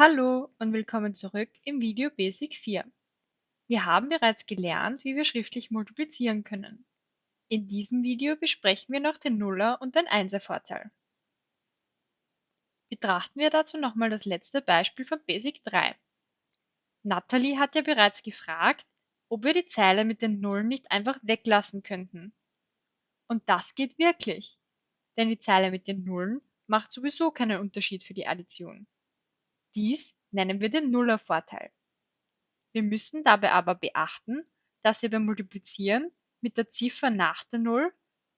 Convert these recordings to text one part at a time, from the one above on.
Hallo und willkommen zurück im Video Basic 4. Wir haben bereits gelernt, wie wir schriftlich multiplizieren können. In diesem Video besprechen wir noch den Nuller- und den Einservorteil. Betrachten wir dazu nochmal das letzte Beispiel von Basic 3. Natalie hat ja bereits gefragt, ob wir die Zeile mit den Nullen nicht einfach weglassen könnten. Und das geht wirklich, denn die Zeile mit den Nullen macht sowieso keinen Unterschied für die Addition. Dies nennen wir den Nullervorteil. Wir müssen dabei aber beachten, dass wir beim Multiplizieren mit der Ziffer nach der Null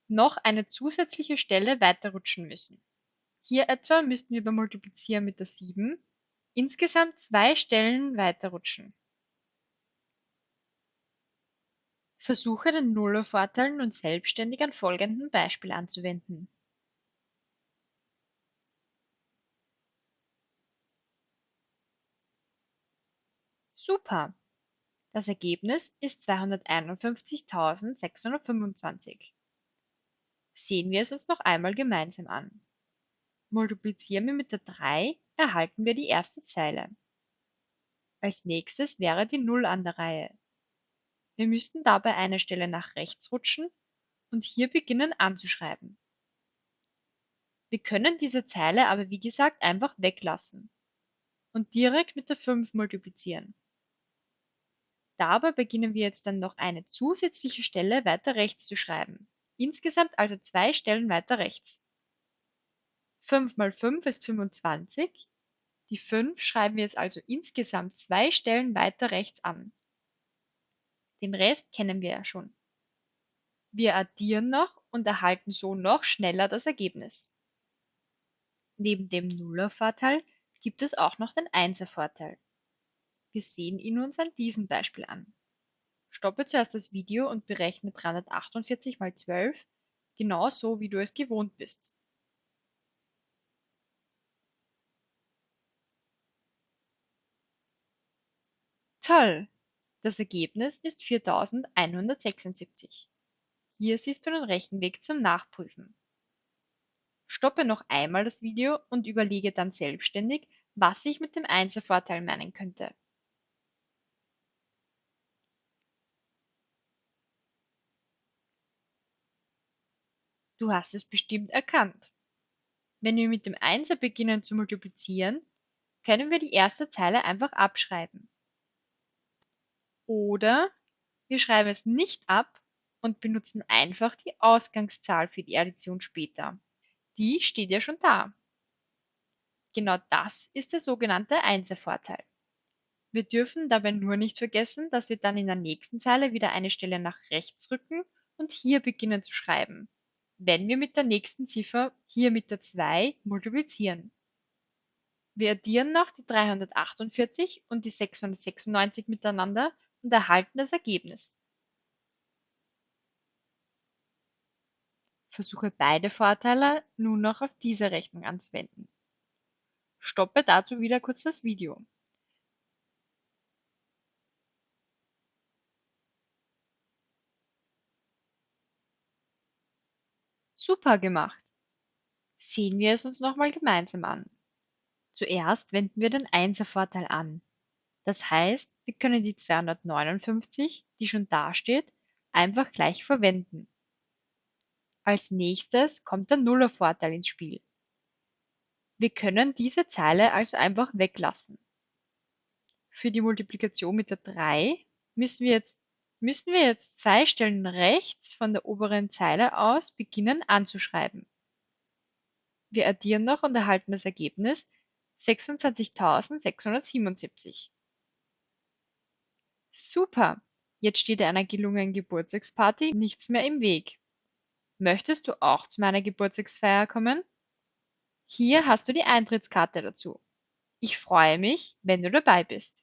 noch eine zusätzliche Stelle weiterrutschen müssen. Hier etwa müssten wir beim Multiplizieren mit der 7 insgesamt zwei Stellen weiterrutschen. Versuche den Nullervorteil nun selbstständig an folgendem Beispiel anzuwenden. Super! Das Ergebnis ist 251.625. Sehen wir es uns noch einmal gemeinsam an. Multiplizieren wir mit der 3, erhalten wir die erste Zeile. Als nächstes wäre die 0 an der Reihe. Wir müssten dabei eine Stelle nach rechts rutschen und hier beginnen anzuschreiben. Wir können diese Zeile aber wie gesagt einfach weglassen und direkt mit der 5 multiplizieren. Dabei beginnen wir jetzt dann noch eine zusätzliche Stelle weiter rechts zu schreiben. Insgesamt also zwei Stellen weiter rechts. 5 mal 5 ist 25. Die 5 schreiben wir jetzt also insgesamt zwei Stellen weiter rechts an. Den Rest kennen wir ja schon. Wir addieren noch und erhalten so noch schneller das Ergebnis. Neben dem Nullervorteil gibt es auch noch den Einservorteil. Wir sehen ihn uns an diesem Beispiel an. Stoppe zuerst das Video und berechne 348 mal 12, genau so wie du es gewohnt bist. Toll! Das Ergebnis ist 4176. Hier siehst du den Rechenweg zum Nachprüfen. Stoppe noch einmal das Video und überlege dann selbstständig, was ich mit dem Einservorteil meinen könnte. Du hast es bestimmt erkannt. Wenn wir mit dem Einser beginnen zu multiplizieren, können wir die erste Zeile einfach abschreiben. Oder wir schreiben es nicht ab und benutzen einfach die Ausgangszahl für die Addition später. Die steht ja schon da. Genau das ist der sogenannte Einservorteil. Wir dürfen dabei nur nicht vergessen, dass wir dann in der nächsten Zeile wieder eine Stelle nach rechts rücken und hier beginnen zu schreiben wenn wir mit der nächsten Ziffer, hier mit der 2, multiplizieren. Wir addieren noch die 348 und die 696 miteinander und erhalten das Ergebnis. Versuche beide Vorteile nun noch auf diese Rechnung anzuwenden. Stoppe dazu wieder kurz das Video. Super gemacht! Sehen wir es uns nochmal gemeinsam an. Zuerst wenden wir den Einservorteil an. Das heißt, wir können die 259, die schon dasteht, einfach gleich verwenden. Als nächstes kommt der Nullervorteil ins Spiel. Wir können diese Zeile also einfach weglassen. Für die Multiplikation mit der 3 müssen wir jetzt müssen wir jetzt zwei Stellen rechts von der oberen Zeile aus beginnen anzuschreiben. Wir addieren noch und erhalten das Ergebnis 26.677. Super! Jetzt steht einer gelungenen Geburtstagsparty nichts mehr im Weg. Möchtest du auch zu meiner Geburtstagsfeier kommen? Hier hast du die Eintrittskarte dazu. Ich freue mich, wenn du dabei bist.